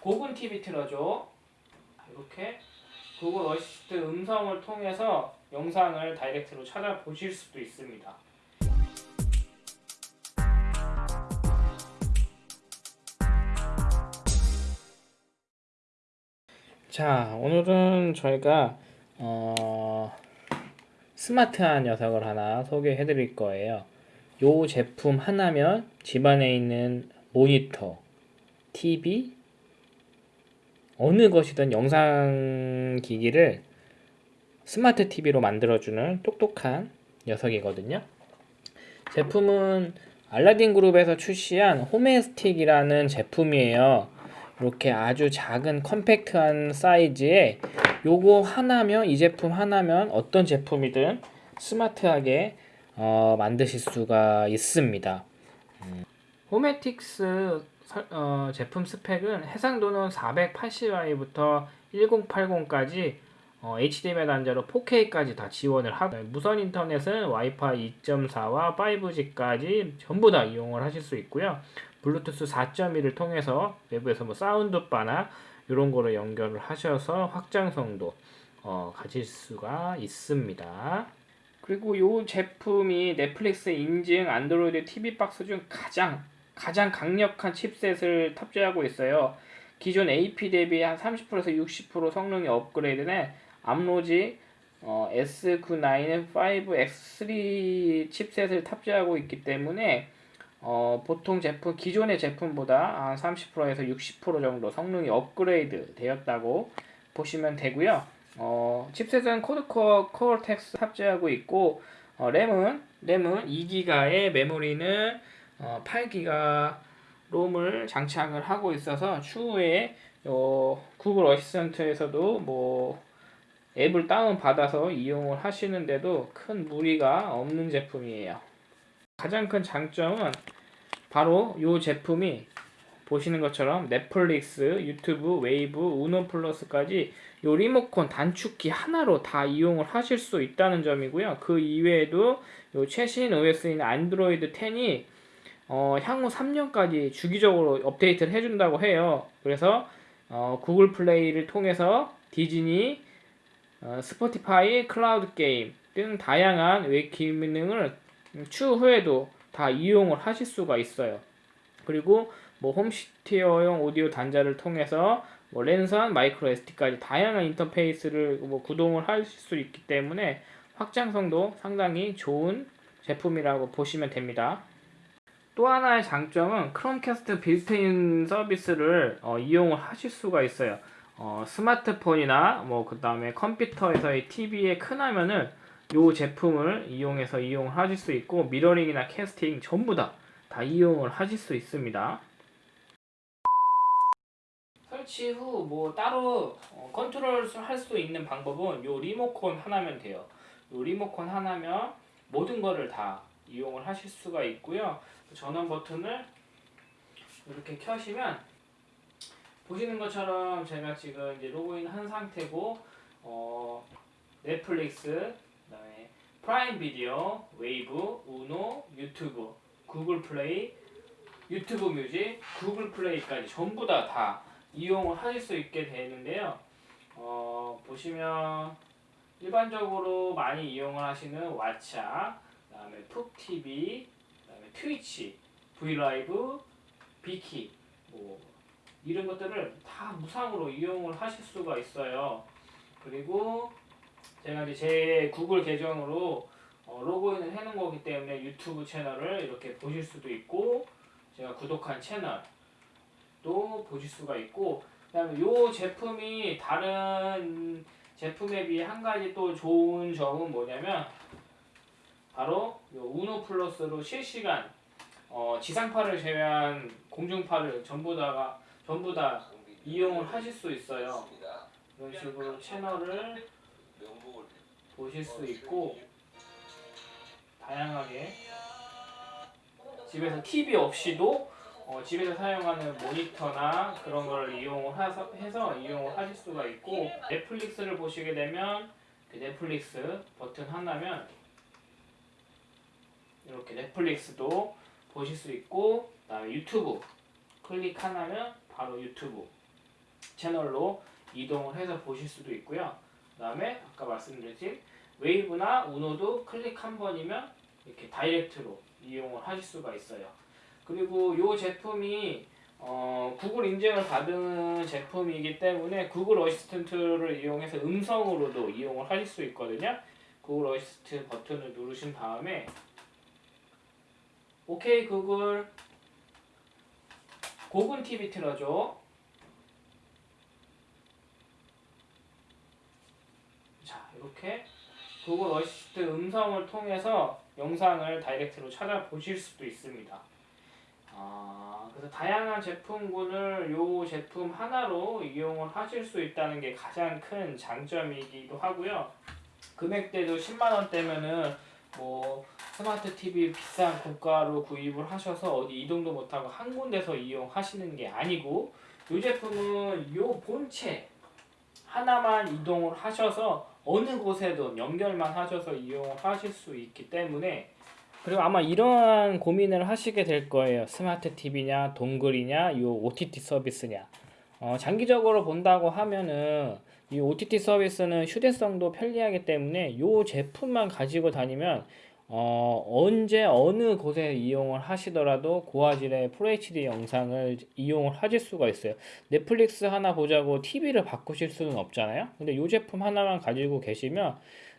고급 TV 틀어줘. 이렇게 구글 어시스트 음성을 통해서 영상을 direct로 찾아보실 수도 있습니다. 자, 오늘은 저희가 어, 스마트한 녀석을 하나 소개해 드릴 거예요. 요 제품 하나면 집안에 있는 모니터, TV, 어느 것이든 영상 기기를 스마트 TV로 만들어주는 똑똑한 녀석이거든요. 제품은 알라딘 그룹에서 출시한 홈에스틱이라는 제품이에요. 이렇게 아주 작은 컴팩트한 사이즈에 요거 하나면 이 제품 하나면 어떤 제품이든 스마트하게 어, 만드실 수가 있습니다. 음. 홈에틱스 설, 어, 제품 스펙은 해상도는 480i부터 1080까지 어, HDMI 단자로 4K까지 다 지원을 하고 무선 인터넷은 와이파이 2.4와 5G까지 전부 다 이용을 하실 수 있고요. 블루투스 4.1을 통해서 외부에서 뭐 사운드바나 이런 거를 연결을 하셔서 확장성도 어, 가질 수가 있습니다. 그리고 이 제품이 넷플릭스 인증 안드로이드 TV 박스 중 가장 가장 강력한 칩셋을 탑재하고 있어요. 기존 AP 대비 한 30%에서 60% 성능이 업그레이드된 암로지 어, S99 5X3 칩셋을 탑재하고 있기 때문에 어, 보통 제품 기존의 제품보다 한 30%에서 60% 정도 성능이 업그레이드 되었다고 보시면 되고요. 어, 칩셋은 quad core Cortex 탑재하고 있고 어, 램은 램은 2기가의 메모리는 어, 8기가 롬을 장착을 하고 있어서 추후에 어, 구글 어시스턴트에서도 뭐 앱을 다운 받아서 이용을 하시는데도 큰 무리가 없는 제품이에요. 가장 큰 장점은 바로 이 제품이 보시는 것처럼 넷플릭스, 유튜브, 웨이브, 우노 플러스까지 요 리모컨 단축키 하나로 다 이용을 하실 수 있다는 점이고요. 그 이외에도 요 최신 OS인 안드로이드 10이 어, 향후 3년까지 주기적으로 업데이트를 해준다고 해요. 그래서 어, 구글 플레이를 통해서 디즈니, 어, 스포티파이, 클라우드 게임 등 다양한 웹 기능을 추후에도 다 이용을 하실 수가 있어요. 그리고 뭐 홈시어터용 오디오 단자를 통해서 뭐 랜선, 마이크로 SD까지 다양한 인터페이스를 뭐 구동을 할수 있기 때문에 확장성도 상당히 좋은 제품이라고 보시면 됩니다. 또 하나의 장점은 크롬캐스트 빌트인 서비스를 어, 이용을 하실 수가 있어요. 어, 스마트폰이나 뭐 그 다음에 컴퓨터에서의 TV의 큰 화면을 이 제품을 이용해서 이용을 하실 수 있고 미러링이나 캐스팅 전부 다 다 이용을 하실 수 있습니다. 설치 후 뭐 따로 어, 컨트롤 할 수 있는 방법은 요 리모컨 하나면 돼요. 요 리모컨 하나면 모든 거를 다 이용을 하실 수가 있고요. 전원 버튼을 이렇게 켜시면 보시는 것처럼 제가 지금 이제 로그인 한 상태고 어, 넷플릭스 그다음에 프라임 비디오, 웨이브, 우노, 유튜브, 구글 플레이, 유튜브 뮤직, 구글 플레이까지 전부 다 다 이용을 하실 수 있게 되는데요. 어, 보시면 일반적으로 많이 이용을 하시는 왓챠, 그 다음에 푹 TV, 그다음에 트위치, 브이라이브, 비키, 뭐 이런 것들을 다 무상으로 이용을 하실 수가 있어요. 그리고 제가 이제 제 구글 계정으로 어, 로그인을 해놓은 거기 때문에 유튜브 채널을 이렇게 보실 수도 있고 제가 구독한 채널도 보실 수가 있고 그다음에 이 제품이 다른 제품에 비해 한 가지 또 좋은 점은 뭐냐면 바로 요 우노 플러스로 실시간 어, 지상파를 제외한 공중파를 전부 다가 전부 다 이용을 하실 수 있어요. 이런 식으로 채널을 보실 수 있고 다양하게 집에서 TV 없이도 어, 집에서 사용하는 모니터나 그런 걸 이용을 해서, 해서 이용을 하실 수가 있고 넷플릭스를 보시게 되면 그 넷플릭스 버튼 하나면 이렇게 넷플릭스도 보실 수 있고 그다음에 유튜브 클릭 하나면 바로 유튜브 채널로 이동을 해서 보실 수도 있고요. 그 다음에 아까 말씀드린 웨이브나 우노도 클릭 한 번이면 이렇게 다이렉트로 이용을 하실 수가 있어요. 그리고 이 제품이 어, 구글 인증을 받은 제품이기 때문에 구글 어시스턴트를 이용해서 음성으로도 이용을 하실 수 있거든요. 구글 어시스트 버튼을 누르신 다음에 오케이 구글 고군 TV 틀어줘. 자 이렇게 구글 어시스트 음성을 통해서 영상을 다이렉트로 찾아보실 수도 있습니다. 아, 그래서 다양한 제품군을 요 제품 하나로 이용을 하실 수 있다는 게 가장 큰 장점이기도 하고요. 금액대도 10만 원대면은 뭐 스마트 TV 비싼 고가로 구입을 하셔서 어디 이동도 못하고 한 군데서 이용하시는 게 아니고 이 제품은 요 본체 하나만 이동을 하셔서 어느 곳에도 연결만 하셔서 이용을 하실 수 있기 때문에 그리고 아마 이러한 고민을 하시게 될 거예요. 스마트 TV냐, 동글이냐, 요 OTT 서비스냐. 어, 장기적으로 본다고 하면은 이 OTT 서비스는 휴대성도 편리하기 때문에 요 제품만 가지고 다니면 어, 언제 어느 곳에 이용을 하시더라도 고화질의 FHD 영상을 이용을 하실 수가 있어요. 넷플릭스 하나 보자고 TV를 바꾸실 수는 없잖아요. 근데 이 제품 하나만 가지고 계시면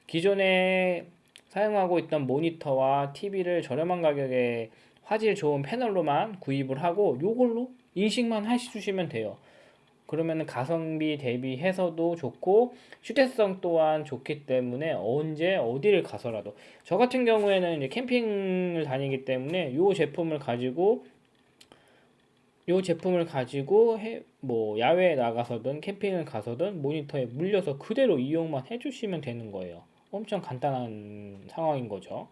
기존에 사용하고 있던 모니터와 TV를 저렴한 가격에 화질 좋은 패널로만 구입을 하고 요걸로 인식만 해주시면 돼요. 그러면 가성비 대비해서도 좋고 휴대성 또한 좋기 때문에 언제 어디를 가서라도 저 같은 경우에는 이제 캠핑을 다니기 때문에 요 제품을 가지고 요 제품을 가지고 해, 뭐 야외에 나가서든 캠핑을 가서든 모니터에 물려서 그대로 이용만 해주시면 되는 거예요. 엄청 간단한 상황인 거죠.